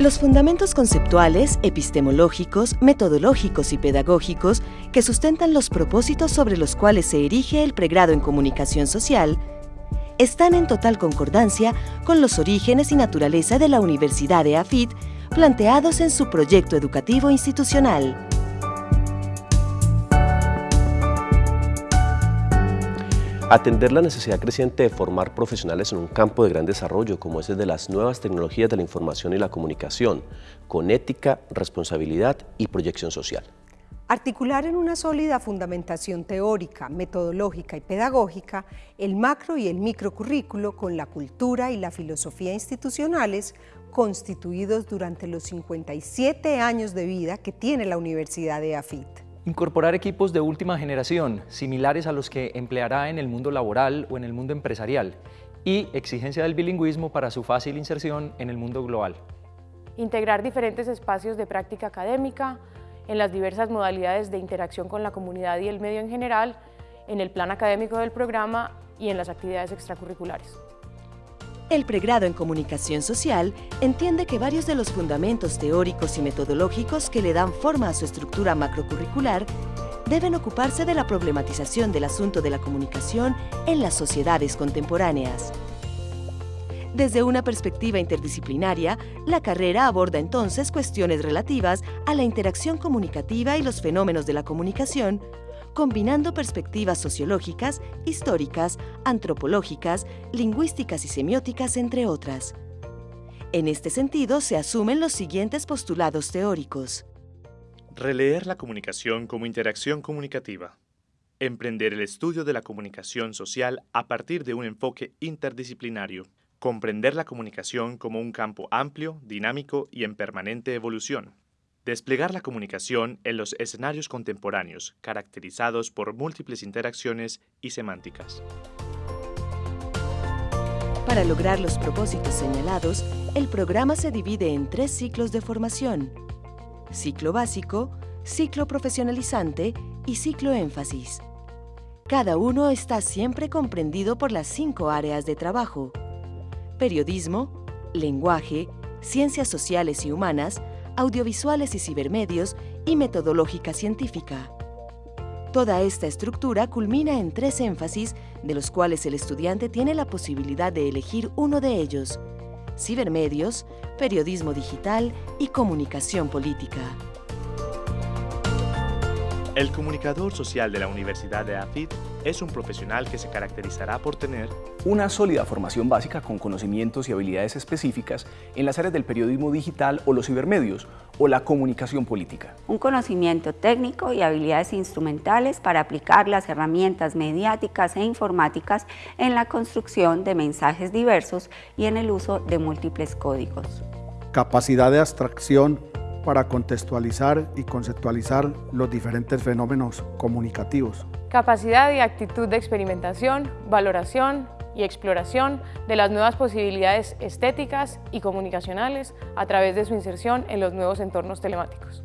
Los fundamentos conceptuales, epistemológicos, metodológicos y pedagógicos que sustentan los propósitos sobre los cuales se erige el pregrado en comunicación social están en total concordancia con los orígenes y naturaleza de la Universidad de AFIT planteados en su proyecto educativo institucional. Atender la necesidad creciente de formar profesionales en un campo de gran desarrollo como es el de las nuevas tecnologías de la información y la comunicación, con ética, responsabilidad y proyección social. Articular en una sólida fundamentación teórica, metodológica y pedagógica el macro y el microcurrículo con la cultura y la filosofía institucionales constituidos durante los 57 años de vida que tiene la Universidad de AFIT. Incorporar equipos de última generación, similares a los que empleará en el mundo laboral o en el mundo empresarial, y exigencia del bilingüismo para su fácil inserción en el mundo global. Integrar diferentes espacios de práctica académica en las diversas modalidades de interacción con la comunidad y el medio en general, en el plan académico del programa y en las actividades extracurriculares. El pregrado en Comunicación Social entiende que varios de los fundamentos teóricos y metodológicos que le dan forma a su estructura macrocurricular deben ocuparse de la problematización del asunto de la comunicación en las sociedades contemporáneas. Desde una perspectiva interdisciplinaria, la carrera aborda entonces cuestiones relativas a la interacción comunicativa y los fenómenos de la comunicación combinando perspectivas sociológicas, históricas, antropológicas, lingüísticas y semióticas, entre otras. En este sentido, se asumen los siguientes postulados teóricos. Releer la comunicación como interacción comunicativa. Emprender el estudio de la comunicación social a partir de un enfoque interdisciplinario. Comprender la comunicación como un campo amplio, dinámico y en permanente evolución. Desplegar la comunicación en los escenarios contemporáneos, caracterizados por múltiples interacciones y semánticas. Para lograr los propósitos señalados, el programa se divide en tres ciclos de formación. Ciclo básico, ciclo profesionalizante y ciclo énfasis. Cada uno está siempre comprendido por las cinco áreas de trabajo. Periodismo, lenguaje, ciencias sociales y humanas, audiovisuales y cibermedios y metodológica científica. Toda esta estructura culmina en tres énfasis, de los cuales el estudiante tiene la posibilidad de elegir uno de ellos, cibermedios, periodismo digital y comunicación política. El comunicador social de la Universidad de AFIT es un profesional que se caracterizará por tener una sólida formación básica con conocimientos y habilidades específicas en las áreas del periodismo digital o los cibermedios o la comunicación política. Un conocimiento técnico y habilidades instrumentales para aplicar las herramientas mediáticas e informáticas en la construcción de mensajes diversos y en el uso de múltiples códigos. Capacidad de abstracción para contextualizar y conceptualizar los diferentes fenómenos comunicativos. Capacidad y actitud de experimentación, valoración y exploración de las nuevas posibilidades estéticas y comunicacionales a través de su inserción en los nuevos entornos telemáticos.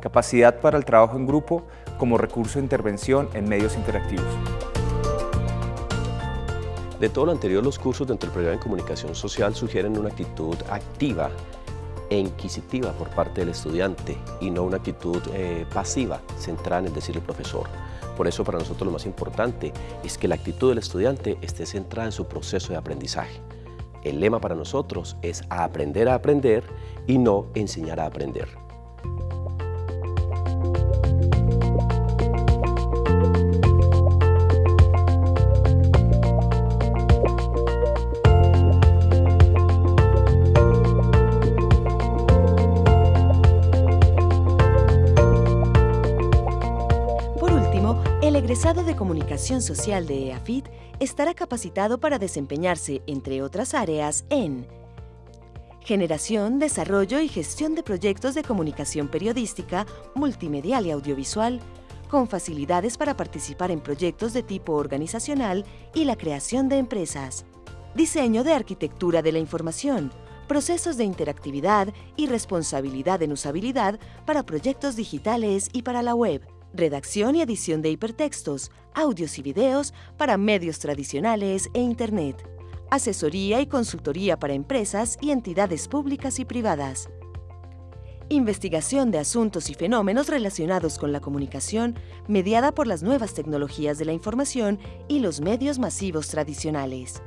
Capacidad para el trabajo en grupo como recurso de intervención en medios interactivos. De todo lo anterior, los cursos dentro del programa de comunicación social sugieren una actitud activa inquisitiva por parte del estudiante y no una actitud eh, pasiva centrada en el decir el profesor. Por eso para nosotros lo más importante es que la actitud del estudiante esté centrada en su proceso de aprendizaje. El lema para nosotros es aprender a aprender y no enseñar a aprender. Egresado de Comunicación Social de EAFIT estará capacitado para desempeñarse, entre otras áreas, en generación, desarrollo y gestión de proyectos de comunicación periodística, multimedial y audiovisual, con facilidades para participar en proyectos de tipo organizacional y la creación de empresas. Diseño de arquitectura de la información, procesos de interactividad y responsabilidad en usabilidad para proyectos digitales y para la web redacción y edición de hipertextos, audios y videos para medios tradicionales e Internet, asesoría y consultoría para empresas y entidades públicas y privadas, investigación de asuntos y fenómenos relacionados con la comunicación mediada por las nuevas tecnologías de la información y los medios masivos tradicionales.